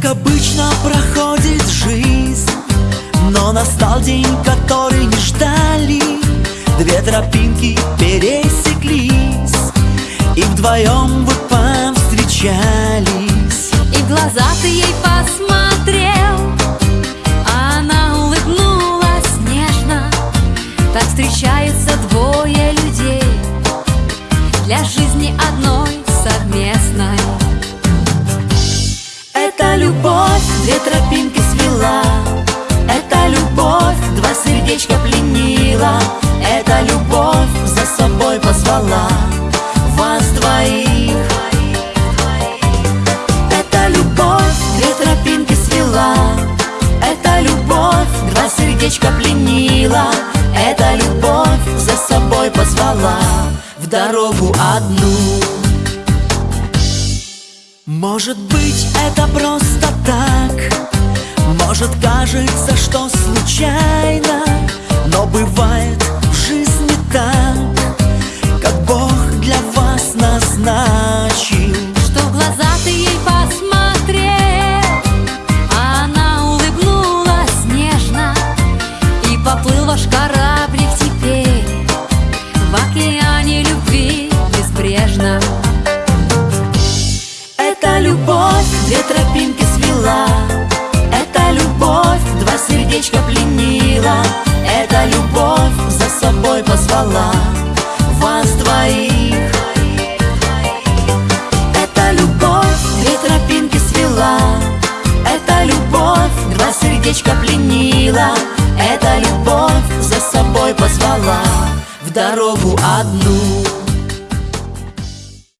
Как обычно проходит жизнь. Но настал день, который не ждали. Две тропинки пересеклись И вдвоем вы повстречались. И в глаза ты ей посмотрел а Она улыбнулась нежно. Так встречаются двое людей. Для жизни одно собой позвала Вас двоих. Это любовь, две тропинки свела Это любовь, два сердечка пленила Это любовь за собой позвала В дорогу одну. Может быть, это просто так Может, кажется, что случайно Это любовь, две тропинки свела. Это любовь, два сердечка пленила. Это любовь за собой позвала. Вас двоих. Это любовь, две тропинки свела. Это любовь, два сердечка пленила. Это любовь за собой позвала. В дорогу одну